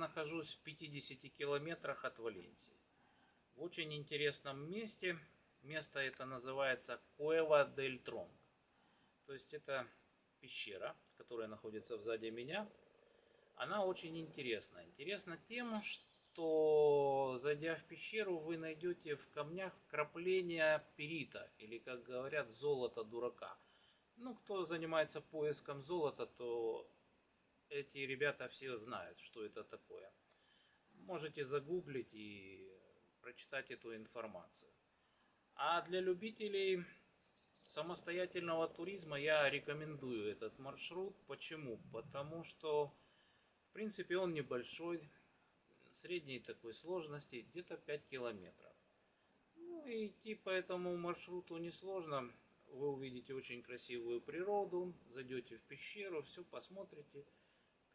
нахожусь в 50 километрах от Валенсии. В очень интересном месте. Место это называется Куэва дель Тронг. То есть это пещера, которая находится сзади меня. Она очень интересна. Интересна тем, что зайдя в пещеру, вы найдете в камнях крапления перита, или как говорят, золота дурака. Ну, кто занимается поиском золота, то эти ребята все знают, что это такое. Можете загуглить и прочитать эту информацию. А для любителей самостоятельного туризма я рекомендую этот маршрут. Почему? Потому что, в принципе, он небольшой, средней такой сложности, где-то 5 километров. Ну и идти по этому маршруту несложно. Вы увидите очень красивую природу, зайдете в пещеру, все посмотрите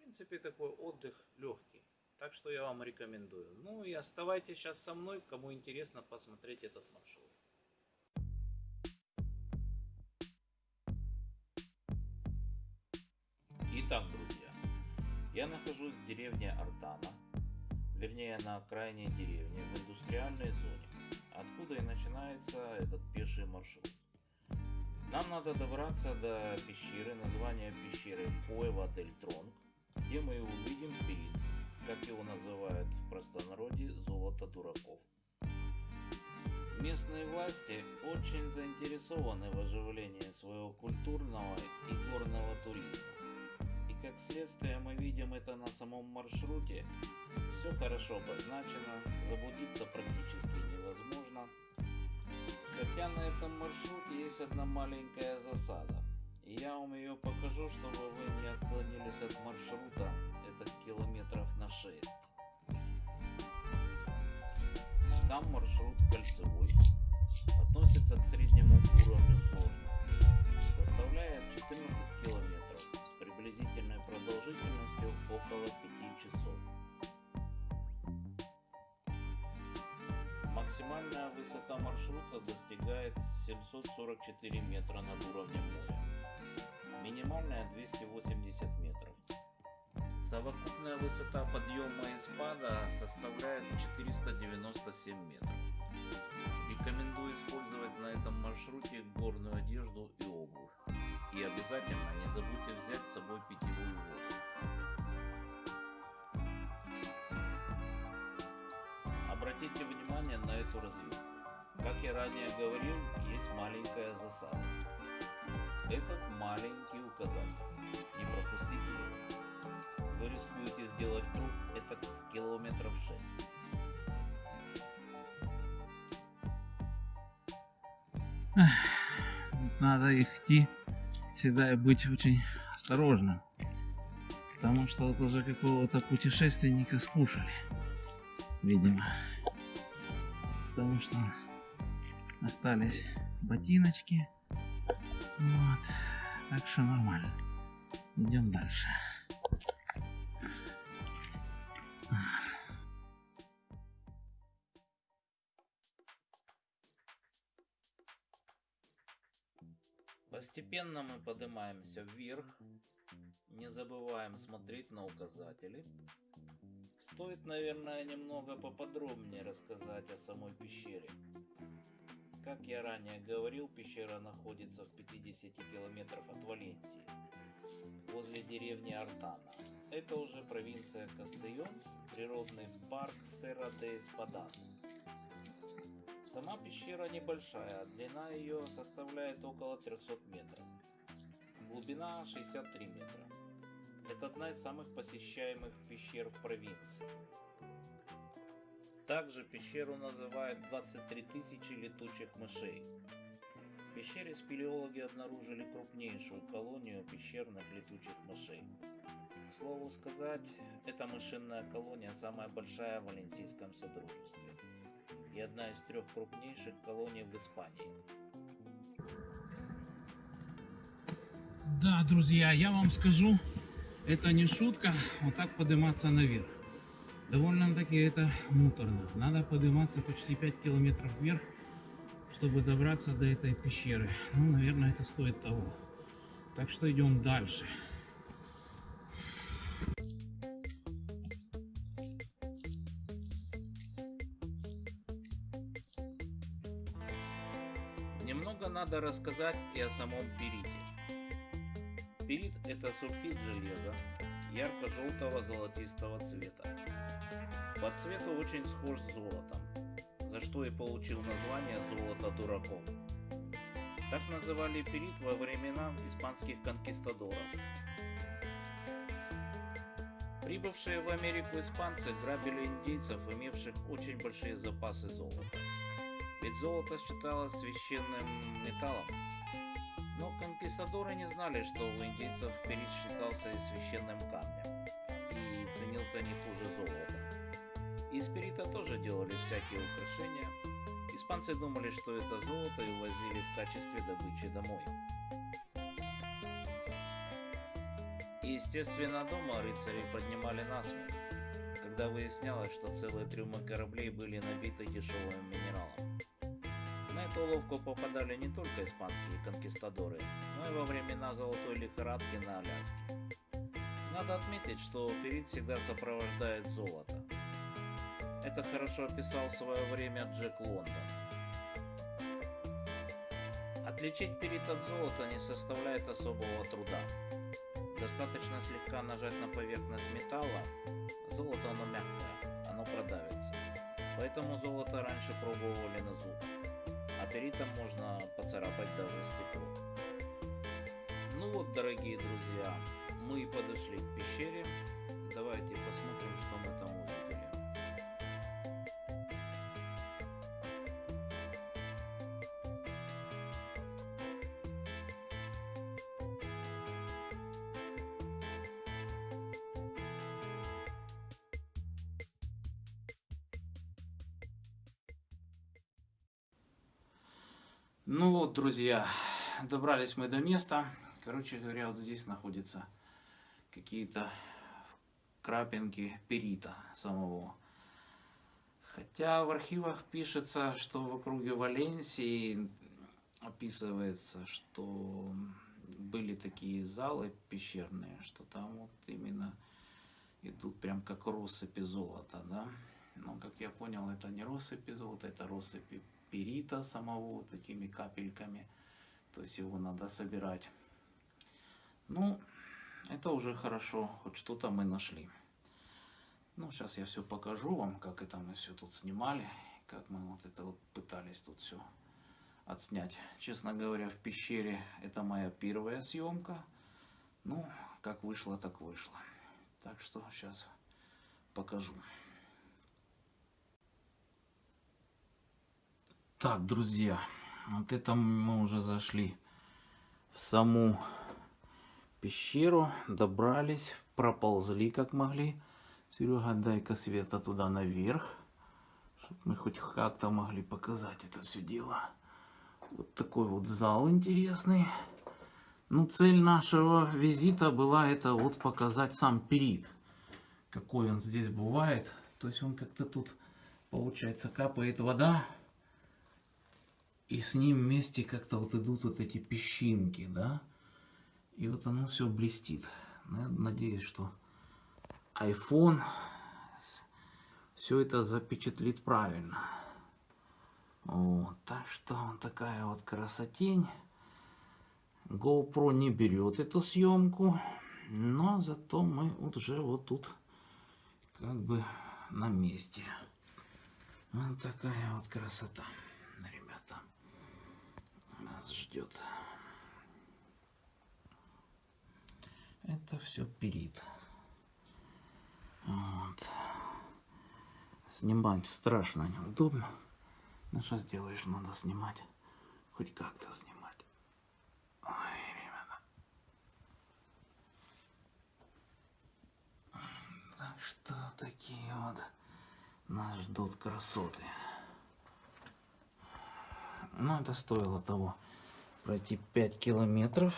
принципе, такой отдых легкий. Так что я вам рекомендую. Ну и оставайтесь сейчас со мной, кому интересно посмотреть этот маршрут. Итак, друзья, я нахожусь в деревне Артана, вернее на окраине деревни, в индустриальной зоне, откуда и начинается этот пеший маршрут. Нам надо добраться до пещеры, название пещеры Куэва дель Тронг, где мы увидим перит, как его называют в простонародье золото дураков. Местные власти очень заинтересованы в оживлении своего культурного и горного туризма. И как следствие мы видим это на самом маршруте. Все хорошо обозначено, заблудиться практически невозможно. Хотя на этом маршруте есть одна маленькая засада. Я вам ее покажу, чтобы вы не отклонились от маршрута. Это километров на 6. Сам маршрут кольцевой. Относится к среднему уровню сложности. Составляет 14 километров с приблизительной продолжительностью около 5 часов. Максимальная высота маршрута достигает 744 метра над уровнем моря минимальная 280 метров. Совокупная высота подъема и спада составляет 497 метров. Рекомендую использовать на этом маршруте горную одежду и обувь. И обязательно не забудьте взять с собой питьевую воду. Обратите внимание на эту развилку. Как я ранее говорил, есть маленькая засада этот маленький указатель. Не пропустите его. Вы рискуете сделать круг это километров 6. Надо идти всегда быть очень осторожным. Потому что вот уже какого-то путешественника скушали. Видимо. Потому что остались ботиночки вот. Так что нормально. Идем дальше. Постепенно мы поднимаемся вверх. Не забываем смотреть на указатели. Стоит, наверное, немного поподробнее рассказать о самой пещере. Как я ранее говорил, пещера находится в 50 километров от Валенсии, возле деревни Артана. Это уже провинция Кастейон, природный парк Сера де Эспадан. Сама пещера небольшая, длина ее составляет около 300 метров. Глубина 63 метра. Это одна из самых посещаемых пещер в провинции. Также пещеру называют 23 тысячи летучих мышей. В пещере спелеологи обнаружили крупнейшую колонию пещерных летучих мышей. К слову сказать, эта мышиная колония самая большая в Валенсийском Содружестве и одна из трех крупнейших колоний в Испании. Да, друзья, я вам скажу, это не шутка, вот так подниматься наверх Довольно-таки это муторно. Надо подниматься почти 5 километров вверх, чтобы добраться до этой пещеры. Ну, наверное, это стоит того. Так что идем дальше. Немного надо рассказать и о самом пирите. Пирит – это сульфид железа ярко-желтого золотистого цвета. По цвету очень схож с золотом, за что и получил название «золото дураков». Так называли перит во времена испанских конкистадоров. Прибывшие в Америку испанцы грабили индейцев, имевших очень большие запасы золота. Ведь золото считалось священным металлом. Но конкистадоры не знали, что у индейцев перит считался и священным камнем и ценился не хуже золота. Из перита тоже делали всякие украшения. Испанцы думали, что это золото и увозили в качестве добычи домой. И, естественно, дома рыцари поднимали насмех, когда выяснялось, что целые трюмы кораблей были набиты дешевым минералом. На эту уловку попадали не только испанские конкистадоры, но и во времена золотой лихорадки на Аляске. Надо отметить, что перит всегда сопровождает золото. Это хорошо описал в свое время Джек Лондон. Отличить перит от золота не составляет особого труда. Достаточно слегка нажать на поверхность металла, золото оно мягкое, оно продавится. Поэтому золото раньше пробовали на зуб, а перитом можно поцарапать даже стекло. Ну вот, дорогие друзья, Ну вот, друзья, добрались мы до места. Короче говоря, вот здесь находятся какие-то крапинки перита самого. Хотя в архивах пишется, что в округе Валенсии описывается, что были такие залы пещерные, что там вот именно идут прям как россыпи золота, да. Но, как я понял, это не россыпи золота, это россыпи перита самого такими капельками. То есть его надо собирать. Ну, это уже хорошо, хоть что-то мы нашли. Ну, сейчас я все покажу вам, как это мы все тут снимали, как мы вот это вот пытались тут все отснять. Честно говоря, в пещере это моя первая съемка. Ну, как вышло, так вышло. Так что сейчас покажу. Так, друзья, вот это мы уже зашли в саму пещеру, добрались, проползли как могли. Серега, дай-ка света туда наверх, чтобы мы хоть как-то могли показать это все дело. Вот такой вот зал интересный. Ну, цель нашего визита была это вот показать сам перит. Какой он здесь бывает. То есть он как-то тут, получается, капает вода. И с ним вместе как-то вот идут вот эти песчинки, да. И вот оно все блестит. Надеюсь, что iPhone все это запечатлит правильно. Вот, так что вот такая вот красотень. GoPro не берет эту съемку, но зато мы уже вот тут как бы на месте. Вот такая вот красота, ждет. Это все перит. Вот. Снимать страшно неудобно. Ну что сделаешь, надо снимать. Хоть как-то снимать. Ой, ребята. Так что такие вот нас ждут красоты. Ну, это стоило того пройти 5 километров.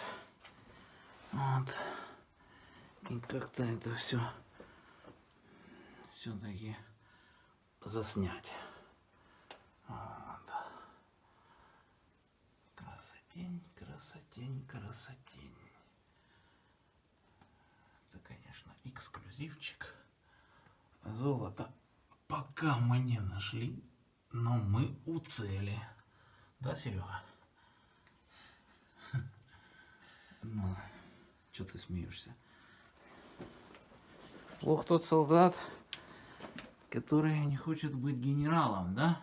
Вот. И как-то это все все-таки заснять. Вот. Красотень, красотень, красотень. Это, конечно, эксклюзивчик. Золото пока мы не нашли, но мы у цели. Да, Серега? Ну, что ты смеешься? Плох тот солдат, который не хочет быть генералом, да?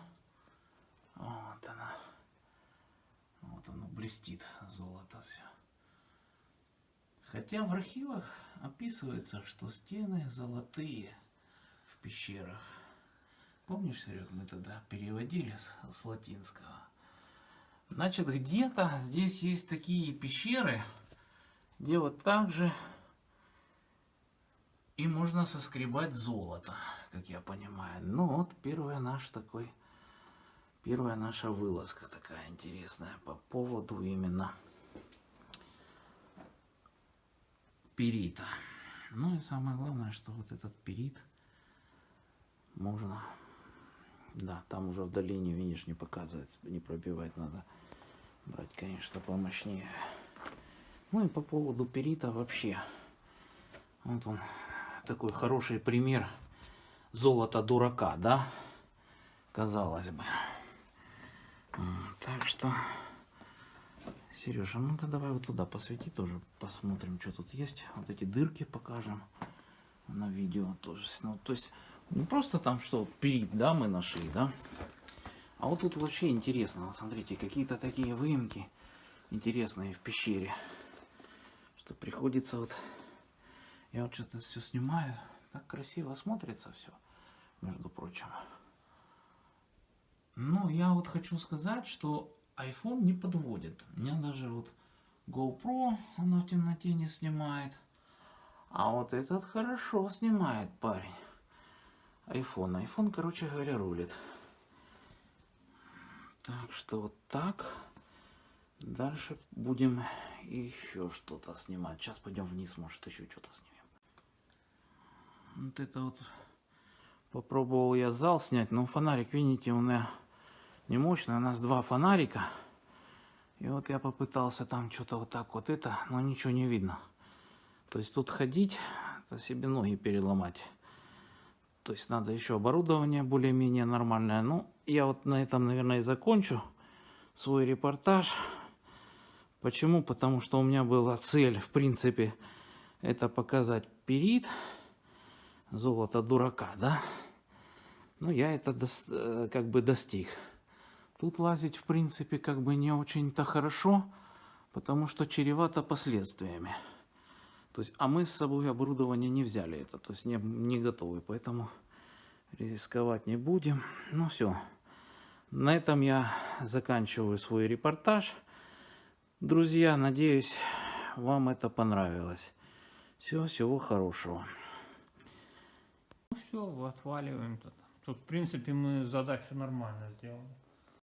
Вот она. Вот оно блестит, золото все. Хотя в архивах описывается, что стены золотые в пещерах. Помнишь, Серег, мы тогда переводили с, с латинского? Значит, где-то здесь есть такие пещеры, вот так же и можно соскребать золото, как я понимаю. Ну вот первая наш такой, первая наша вылазка такая интересная по поводу именно перита. Ну и самое главное, что вот этот перит можно, да, там уже в долине, видишь, не показывается, не пробивать надо брать, конечно, помощнее. Ну и по поводу перита вообще, вот он такой хороший пример золота дурака, да, казалось бы. Так что, Сережа, ну-ка давай вот туда посвети тоже, посмотрим, что тут есть. Вот эти дырки покажем на видео тоже. Ну, то есть, не просто там что, перит, да, мы нашли, да, а вот тут вообще интересно, смотрите, какие-то такие выемки интересные в пещере, что приходится вот, я вот что-то все снимаю, так красиво смотрится все, между прочим. Ну, я вот хочу сказать, что iPhone не подводит. У меня даже вот GoPro, оно в темноте не снимает. А вот этот хорошо снимает парень. iPhone. iPhone, короче говоря, рулит. Так что вот так. Дальше будем еще что-то снимать. Сейчас пойдем вниз, может еще что-то снимем. Вот это вот попробовал я зал снять, но фонарик, видите, у меня не мощный. У нас два фонарика. И вот я попытался там что-то вот так вот это, но ничего не видно. То есть тут ходить, это себе ноги переломать. То есть надо еще оборудование более-менее нормальное. Ну, я вот на этом, наверное, и закончу свой репортаж. Почему? Потому что у меня была цель, в принципе, это показать перит, золото дурака, да? Ну, я это э, как бы достиг. Тут лазить, в принципе, как бы не очень-то хорошо, потому что чревато последствиями. То есть, а мы с собой оборудование не взяли это, то есть не, не готовы, поэтому рисковать не будем. Ну все, на этом я заканчиваю свой репортаж. Друзья, надеюсь, вам это понравилось. Все, всего хорошего. Ну все, отваливаем тут. Тут, в принципе, мы задачу нормально сделали.